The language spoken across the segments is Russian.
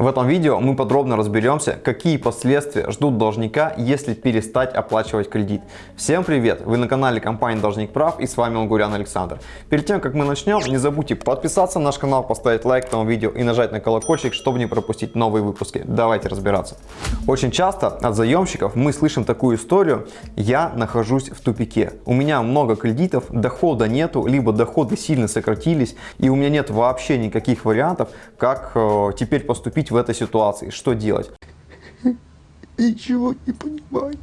В этом видео мы подробно разберемся, какие последствия ждут должника, если перестать оплачивать кредит. Всем привет! Вы на канале компании Должник Прав и с вами Лгурян Александр. Перед тем, как мы начнем, не забудьте подписаться на наш канал, поставить лайк этому видео и нажать на колокольчик, чтобы не пропустить новые выпуски. Давайте разбираться. Очень часто от заемщиков мы слышим такую историю «Я нахожусь в тупике, у меня много кредитов, дохода нету, либо доходы сильно сократились и у меня нет вообще никаких вариантов, как э, теперь поступить в этой ситуации, что делать? Ничего не понимаю.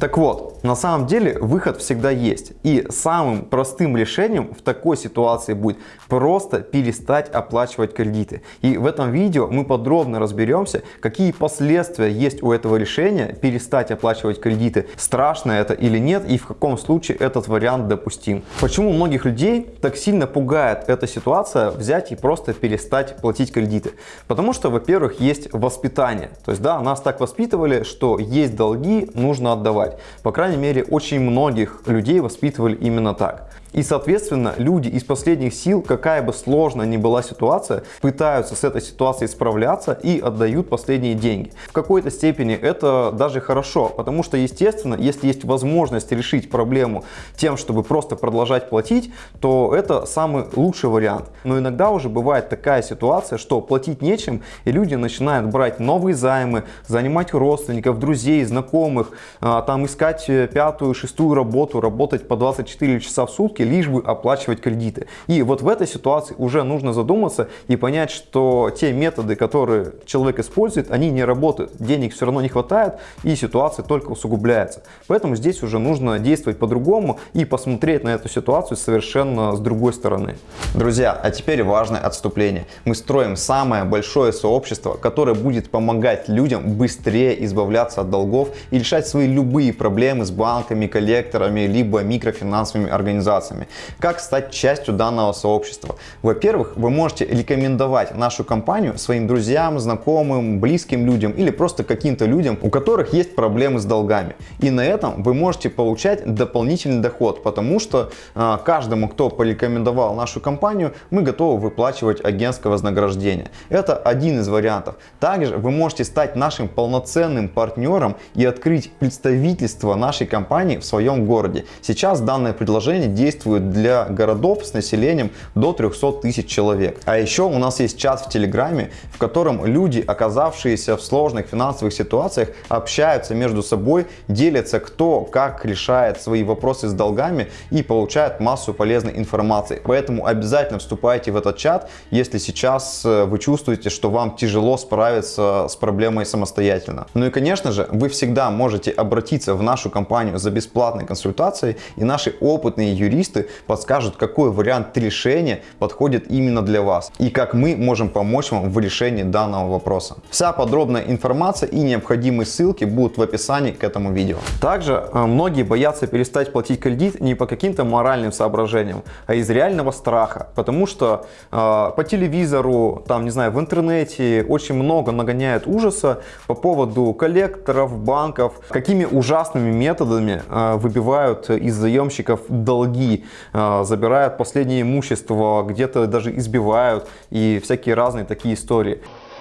Так вот, на самом деле выход всегда есть. И самым простым решением в такой ситуации будет просто перестать оплачивать кредиты. И в этом видео мы подробно разберемся, какие последствия есть у этого решения перестать оплачивать кредиты. Страшно это или нет и в каком случае этот вариант допустим. Почему многих людей так сильно пугает эта ситуация взять и просто перестать платить кредиты? Потому что, во-первых, есть воспитание. То есть, да, нас так воспитывали, что есть долги, нужно отдавать. По крайней мере, очень многих людей воспитывали именно так. И, соответственно, люди из последних сил, какая бы сложная ни была ситуация, пытаются с этой ситуацией справляться и отдают последние деньги. В какой-то степени это даже хорошо, потому что, естественно, если есть возможность решить проблему тем, чтобы просто продолжать платить, то это самый лучший вариант. Но иногда уже бывает такая ситуация, что платить нечем, и люди начинают брать новые займы, занимать родственников, друзей, знакомых, а, там искать э, пятую, шестую работу, работать по 24 часа в сутки, лишь бы оплачивать кредиты. И вот в этой ситуации уже нужно задуматься и понять, что те методы, которые человек использует, они не работают. Денег все равно не хватает и ситуация только усугубляется. Поэтому здесь уже нужно действовать по-другому и посмотреть на эту ситуацию совершенно с другой стороны. Друзья, а теперь важное отступление. Мы строим самое большое сообщество, которое будет помогать людям быстрее избавляться от долгов и решать свои любые проблемы с банками, коллекторами, либо микрофинансовыми организациями партнерами. Как стать частью данного сообщества? Во-первых, вы можете рекомендовать нашу компанию своим друзьям, знакомым, близким людям или просто каким-то людям, у которых есть проблемы с долгами. И на этом вы можете получать дополнительный доход, потому что э, каждому, кто порекомендовал нашу компанию, мы готовы выплачивать агентское вознаграждение. Это один из вариантов. Также вы можете стать нашим полноценным партнером и открыть представительство нашей компании в своем городе. Сейчас данное предложение действует действует для городов с населением до 300 тысяч человек. А еще у нас есть чат в Телеграме, в котором люди, оказавшиеся в сложных финансовых ситуациях, общаются между собой, делятся кто как решает свои вопросы с долгами и получают массу полезной информации. Поэтому обязательно вступайте в этот чат, если сейчас э, вы чувствуете, что вам тяжело справиться с проблемой самостоятельно. Ну и конечно же, вы всегда можете обратиться в нашу компанию за бесплатной консультацией и наши опытные юристы специалисты подскажут, какой вариант решения подходит именно для вас и как мы можем помочь вам в решении данного вопроса. Вся подробная информация и необходимые ссылки будут в описании к этому видео. Также э, многие боятся перестать платить кредит не по каким-то моральным соображениям, а из реального страха, потому что э, по телевизору, там, не знаю, в интернете очень много нагоняют ужаса по поводу коллекторов, банков, какими ужасными методами э, выбивают из заемщиков долги, Э, забирают последнее имущество, где-то даже избивают и всякие разные такие истории.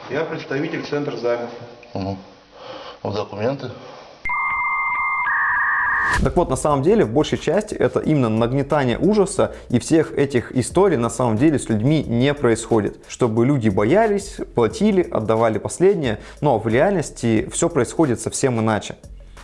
Я представитель центра займов. Угу. Вот документы. Так вот, на самом деле, в большей части это именно нагнетание ужаса и всех этих историй на самом деле с людьми не происходит. Чтобы люди боялись, платили, отдавали последнее, но в реальности все происходит совсем иначе.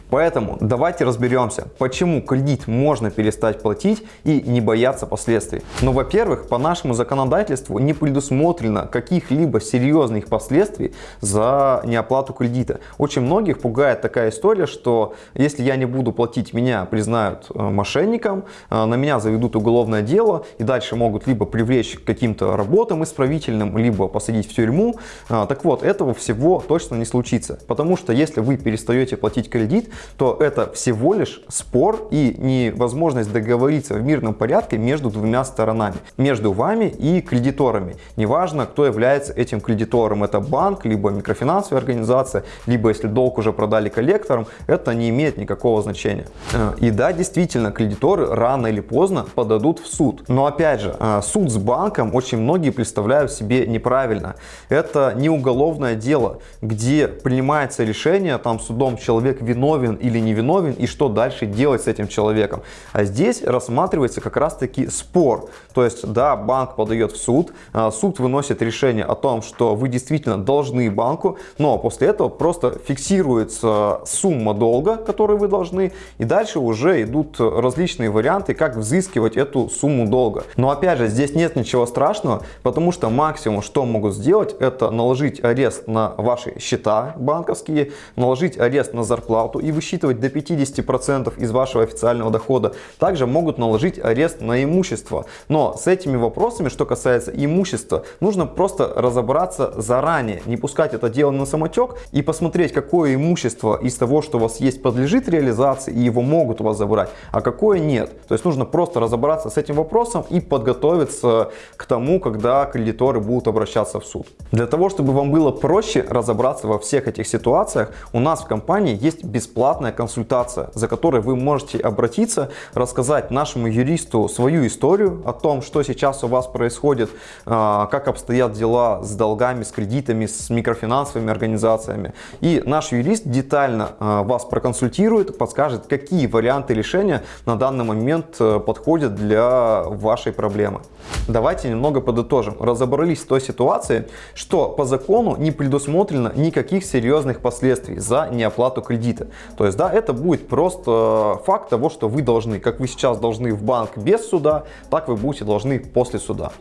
Поэтому давайте разберемся, почему кредит можно перестать платить и не бояться последствий. Но, ну, во-первых, по нашему законодательству не предусмотрено каких-либо серьезных последствий за неоплату кредита. Очень многих пугает такая история, что если я не буду платить, меня признают э, мошенником, э, на меня заведут уголовное дело и дальше могут либо привлечь к каким-то работам исправительным, либо посадить в тюрьму. Э, так вот, этого всего точно не случится. Потому что если вы перестаете платить кредит, то это всего лишь спор и невозможность договориться в мирном порядке между двумя сторонами, между вами и кредиторами. Неважно, кто является этим кредитором, это банк, либо микрофинансовая организация, либо если долг уже продали коллекторам, это не имеет никакого значения. Э, и да, действительно, кредиторы рано или поздно подадут в суд. Но опять же, э, суд с банком очень многие представляют себе неправильно. Это не уголовное дело, где принимается решение там судом человек виновен или не виновен и что дальше делать с этим человеком. А здесь рассматривается как раз таки спор. То есть, да, банк подает в суд, э, суд выносит решение о том, что вы действительно должны банку, но после этого просто фиксируется сумма долга, которую вы должны, и дальше уже идут различные варианты, как взыскивать эту сумму долга. Но опять же, здесь нет ничего страшного, потому что максимум, что могут сделать, это наложить арест на ваши счета банковские, наложить арест на зарплату и высчитывать до 50% из вашего официального дохода. Также могут наложить арест на имущество. Но с этими вопросами, что касается имущества, нужно просто разобраться заранее, не пускать это дело на самотек и посмотреть, какое имущество из того, что у вас есть, подлежит реализации и его могут у вас забрать, а какое нет. То есть нужно просто разобраться с этим вопросом и подготовиться к тому, когда кредиторы будут обращаться в суд. Для того, чтобы вам было проще разобраться во всех этих ситуациях, у нас в компании есть бесплатная консультация, за которой вы можете обратиться, рассказать нашему юристу свою историю о том, что сейчас у вас происходит, а, как обстоят дела с долгами, с кредитами, с микрофинансовыми организациями. И наш юрист детально а, вас проконсультирует, подскажет, какие варианты решения на данный момент э, подходят для вашей проблемы. Давайте немного подытожим. Разобрались с той ситуацией, что по закону не предусмотрено никаких серьезных последствий за неоплату кредита. То есть, да, это будет просто факт того, что вы должны, как вы сейчас должны в банк без суда, так вы будете должны после суда.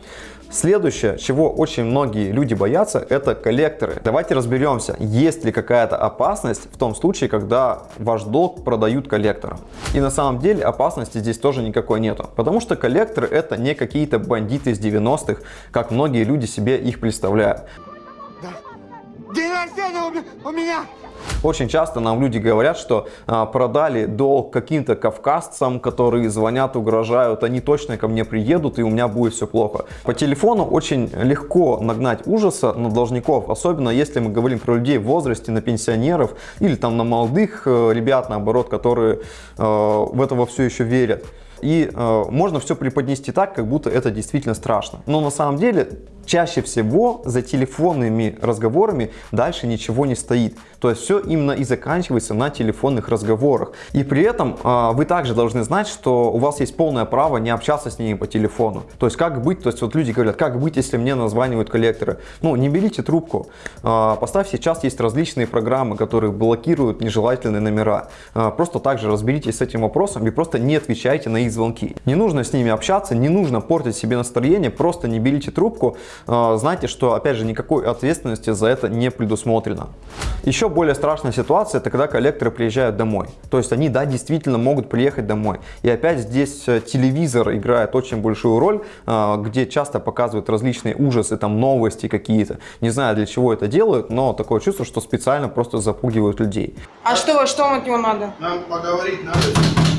Следующее, чего очень многие люди боятся, это коллекторы. Давайте разберемся, есть ли какая-то опасность в том случае, когда ваш долг продают коллекторам. И на самом деле опасности здесь тоже никакой нету, потому что коллекторы это не какие-то бандиты из 90-х, как многие люди себе их представляют. День рождения у меня! Очень часто нам люди говорят, что а, продали долг каким-то кавказцам, которые звонят, угрожают, они точно ко мне приедут и у меня будет все плохо. По телефону очень легко нагнать ужаса на должников, особенно если мы говорим про людей в возрасте, на пенсионеров или там на молодых э, ребят, наоборот, которые э, в это во все еще верят. И э, можно все преподнести так, как будто это действительно страшно. Но на самом деле чаще всего за телефонными разговорами дальше ничего не стоит. То есть все именно и заканчивается на телефонных разговорах. И при этом э, вы также должны знать, что у вас есть полное право не общаться с ними по телефону. То есть как быть, то есть вот люди говорят, как быть, если мне названивают коллекторы. Ну, не берите трубку. Э, поставь сейчас есть различные программы, которые блокируют нежелательные номера. Э, просто также разберитесь с этим вопросом и просто не отвечайте на их звонки. Не нужно с ними общаться, не нужно портить себе настроение, просто не берите трубку. Э, знайте, что опять же никакой ответственности за это не предусмотрено. Еще более страшная ситуация, это когда коллекторы приезжают домой. То есть они, да, действительно могут приехать домой. И опять здесь э, телевизор играет очень большую роль, э, где часто показывают различные ужасы, там новости какие-то. Не знаю, для чего это делают, но такое чувство, что специально просто запугивают людей. А что, что вам от него надо? Нам поговорить надо.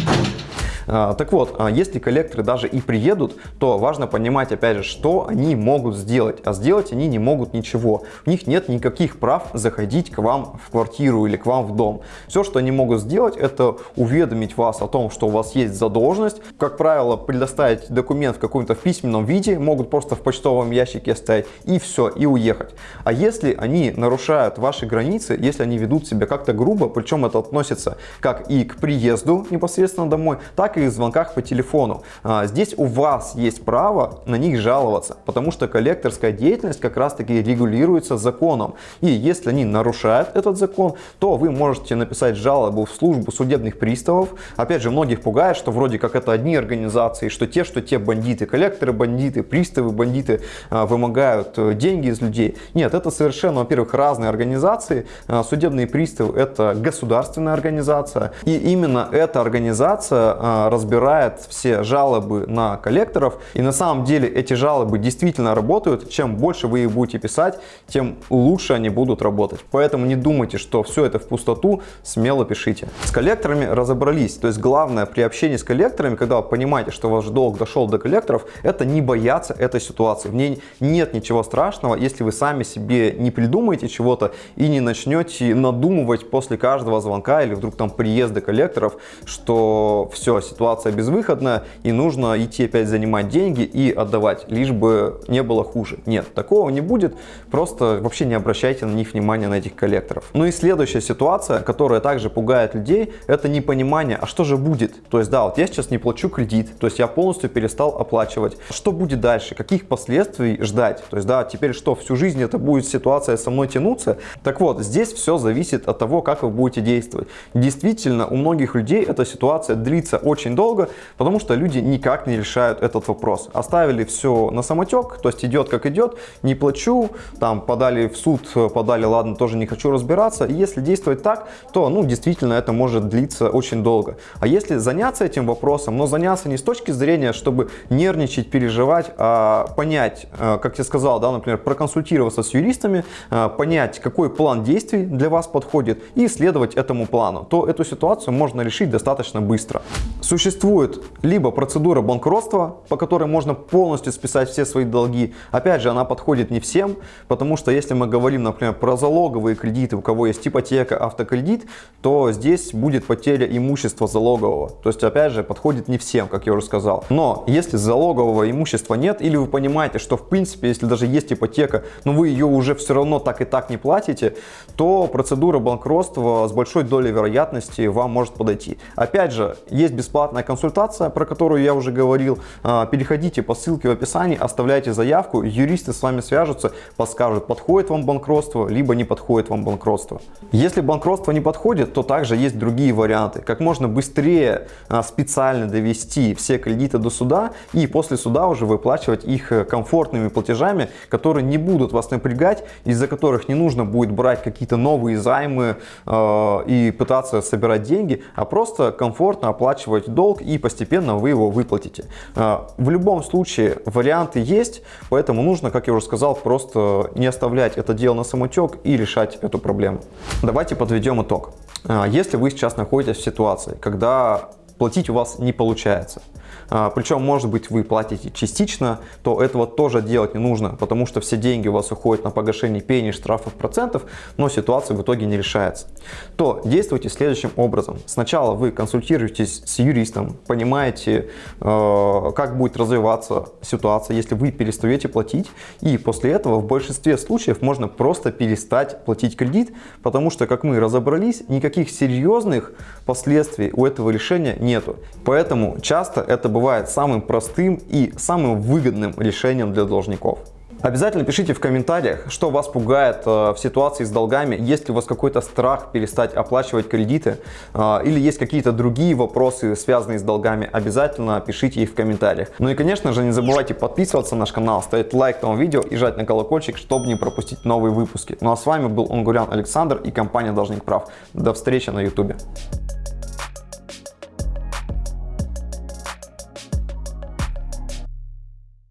А, так вот, а, если коллекторы даже и приедут, то важно понимать, опять же, что они могут сделать. А сделать они не могут ничего. У них нет никаких прав заходить к вам в квартиру или к вам в дом. Все, что они могут сделать, это уведомить вас о том, что у вас есть задолженность. Как правило, предоставить документ в каком-то письменном виде, могут просто в почтовом ящике оставить и все, и уехать. А если они нарушают ваши границы, если они ведут себя как-то грубо, причем это относится как и к приезду непосредственно домой, так и звонках по телефону. А, здесь у вас есть право на них жаловаться, потому что коллекторская деятельность как раз таки регулируется законом. И если они нарушают этот закон, то вы можете написать жалобу в службу судебных приставов. Опять же, многих пугает, что вроде как это одни организации, что те, что те бандиты, коллекторы бандиты, приставы бандиты а, вымогают э, деньги из людей. Нет, это совершенно, во-первых, разные организации. А, судебные приставы это государственная организация. И именно эта организация разбирает все жалобы на коллекторов. И на самом деле эти жалобы действительно работают. Чем больше вы их будете писать, тем лучше они будут работать. Поэтому не думайте, что все это в пустоту, смело пишите. С коллекторами разобрались. То есть главное при общении с коллекторами, когда вы понимаете, что ваш долг дошел до коллекторов, это не бояться этой ситуации. В ней нет ничего страшного, если вы сами себе не придумаете чего-то и не начнете надумывать после каждого звонка или вдруг там приезда коллекторов, что все, ситуация безвыходная и нужно идти опять занимать деньги и отдавать, лишь бы не было хуже. Нет, такого не будет, просто вообще не обращайте на них внимания, на этих коллекторов. Ну и следующая ситуация, которая также пугает людей, это непонимание, а что же будет? То есть да, вот я сейчас не плачу кредит, то есть я полностью перестал оплачивать. Что будет дальше? Каких последствий ждать? То есть да, теперь что, всю жизнь это будет ситуация со мной тянуться? Так вот, здесь все зависит от того, как вы будете действовать. Действительно, у многих людей эта ситуация длится очень долго, потому что люди никак не решают этот вопрос. Оставили все на самотек, то есть идет как идет, не плачу, там подали в суд, подали, ладно, тоже не хочу разбираться. И если действовать так, то, ну, действительно, это может длиться очень долго. А если заняться этим вопросом, но заняться не с точки зрения, чтобы нервничать, переживать, а понять, э, как я сказал, да, например, проконсультироваться с юристами, э, понять, какой план действий для вас подходит и следовать этому плану, то эту ситуацию можно решить достаточно быстро. Существует либо процедура банкротства, по которой можно полностью списать все свои долги. Опять же, она подходит не всем, потому что если мы говорим, например, про залоговые кредиты, у кого есть ипотека, автокредит, то здесь будет потеря имущества залогового. То есть, опять же, подходит не всем, как я уже сказал. Но если залогового имущества нет, или вы понимаете, что в принципе, если даже есть ипотека, но вы ее уже все равно так и так не платите, то процедура банкротства с большой долей вероятности вам может подойти. Опять же, есть бесплатная консультация, про которую я уже говорил. А, переходите по ссылке в описании, оставляйте заявку, юристы с вами свяжутся, подскажут, подходит вам банкротство, либо не подходит вам банкротство. Если банкротство не подходит, то также есть другие варианты. Как можно быстрее а, специально довести все кредиты до суда и после суда уже выплачивать их э, комфортными платежами, которые не будут вас напрягать, из-за которых не нужно будет брать какие-то новые займы э, и пытаться собирать деньги, а просто комфортно оплачивать долг и постепенно вы его выплатите. Э, в любом случае варианты есть, поэтому нужно, как я уже сказал, просто не оставлять это дело на самотек и решать эту проблему. Давайте подведем итог. Э, если вы сейчас находитесь в ситуации, когда платить у вас не получается, а, причем, может быть, вы платите частично, то этого тоже делать не нужно, потому что все деньги у вас уходят на погашение пений, штрафов, процентов, но ситуация в итоге не решается. То действуйте следующим образом. Сначала вы консультируетесь с юристом, понимаете, э, как будет развиваться ситуация, если вы перестаете платить, и после этого в большинстве случаев можно просто перестать платить кредит, потому что, как мы разобрались, никаких серьезных последствий у этого решения нету. Поэтому часто это бывает самым простым и самым выгодным решением для должников. Обязательно пишите в комментариях, что вас пугает э, в ситуации с долгами, есть ли у вас какой-то страх перестать оплачивать кредиты э, или есть какие-то другие вопросы, связанные с долгами, обязательно пишите их в комментариях. Ну и конечно же не забывайте подписываться на наш канал, ставить лайк этому видео и жать на колокольчик, чтобы не пропустить новые выпуски. Ну а с вами был Онгурян Александр и компания Должник Прав. До встречи на YouTube.